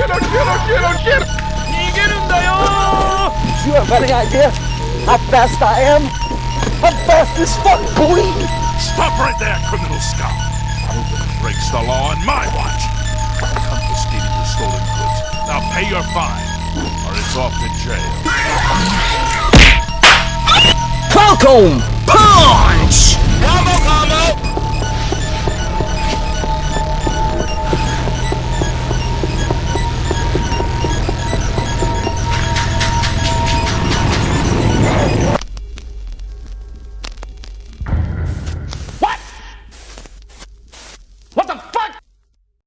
You are get out get on, how fast I am? I'm fast is fuck, boy! Stop right there, criminal scum! Whoever breaks the law on my watch! I'm confiscating your stolen goods. Now pay your fine, or it's off to jail. Falcone!